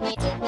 We.